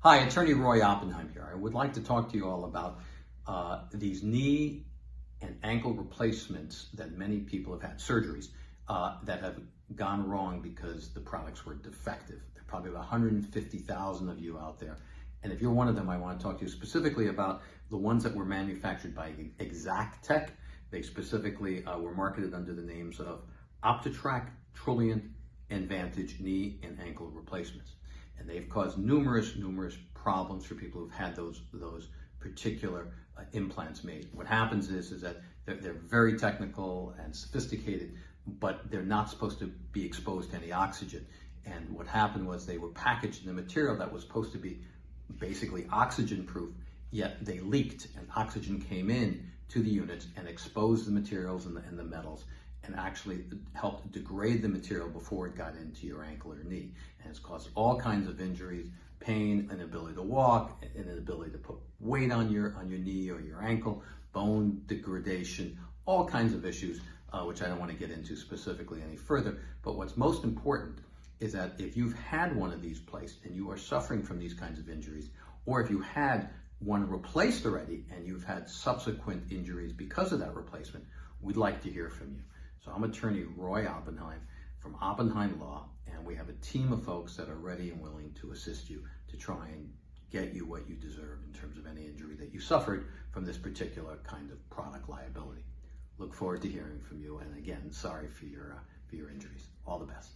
Hi, Attorney Roy Oppenheim here. I would like to talk to you all about uh, these knee and ankle replacements that many people have had, surgeries, uh, that have gone wrong because the products were defective. There are probably about 150,000 of you out there. And if you're one of them, I want to talk to you specifically about the ones that were manufactured by Exactech. They specifically uh, were marketed under the names of Optetrak, Truliant, and Vantage knee and ankle replacements and they've caused numerous, numerous problems for people who've had those those particular uh, implants made. What happens is is that they're, they're very technical and sophisticated, but they're not supposed to be exposed to any oxygen. And what happened was they were packaged in a material that was supposed to be basically oxygen proof, yet they leaked and oxygen came in to the units and exposed the materials and the, and the metals and actually helped degrade the material before it got into your ankle or knee. It's caused all kinds of injuries, pain, an inability to walk, an inability to put weight on your on your knee or your ankle, bone degradation, all kinds of issues, uh, which I don't want to get into specifically any further. But what's most important is that if you've had one of these placed and you are suffering from these kinds of injuries, or if you had one replaced already and you've had subsequent injuries because of that replacement, we'd like to hear from you. So I'm attorney Roy Oppenheim from Oppenheim Law, we have a team of folks that are ready and willing to assist you to try and get you what you deserve in terms of any injury that you suffered from this particular kind of product liability. Look forward to hearing from you, and again, sorry for your, uh, for your injuries. All the best.